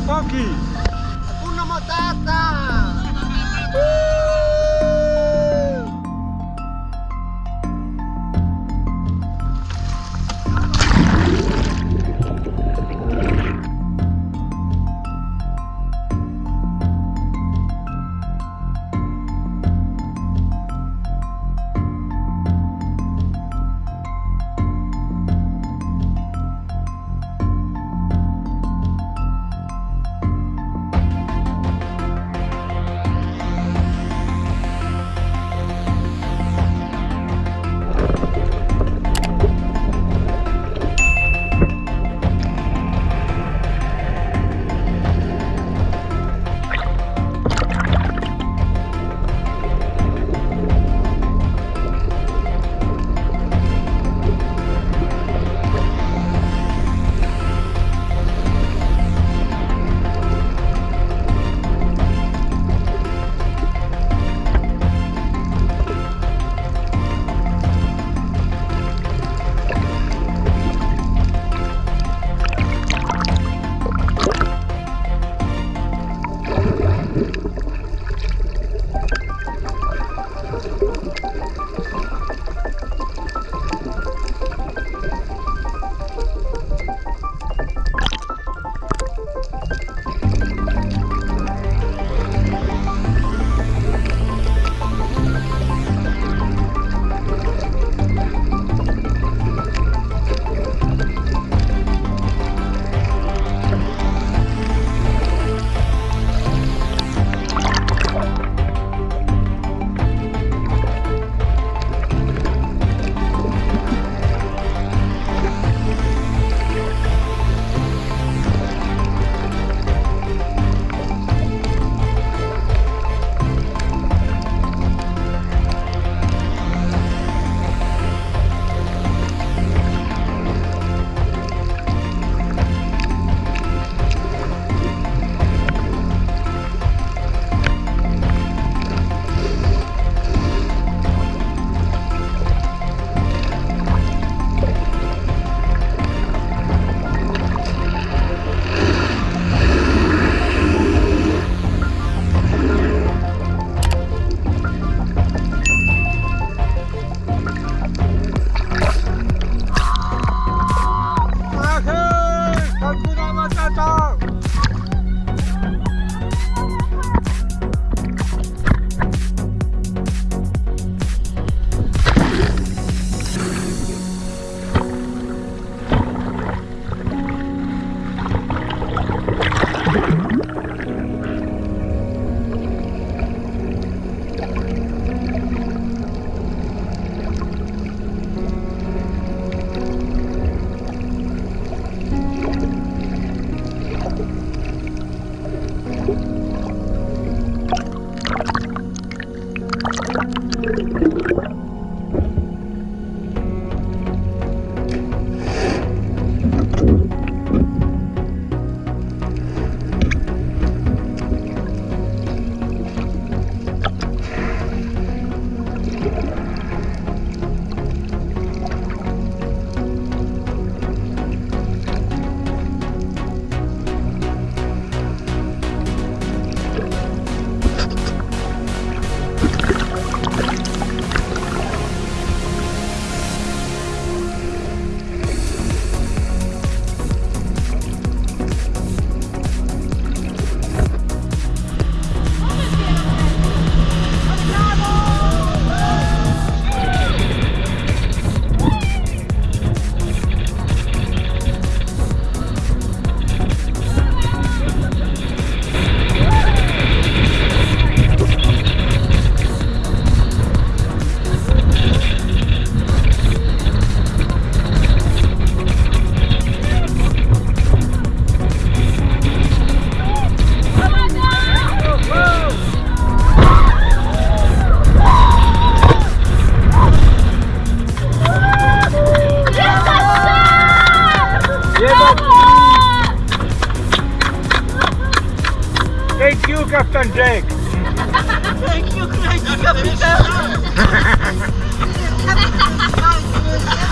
Poki! Hakuna Matata! Thank you, Captain Jake! Thank you, crazy kapitan!